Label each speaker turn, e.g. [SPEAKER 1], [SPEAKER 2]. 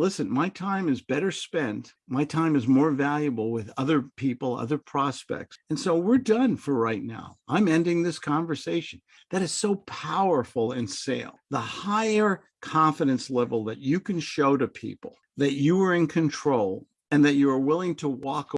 [SPEAKER 1] listen, my time is better spent. My time is more valuable with other people, other prospects. And so we're done for right now. I'm ending this conversation. That is so powerful in sale. The higher confidence level that you can show to people that you are in control and that you are willing to walk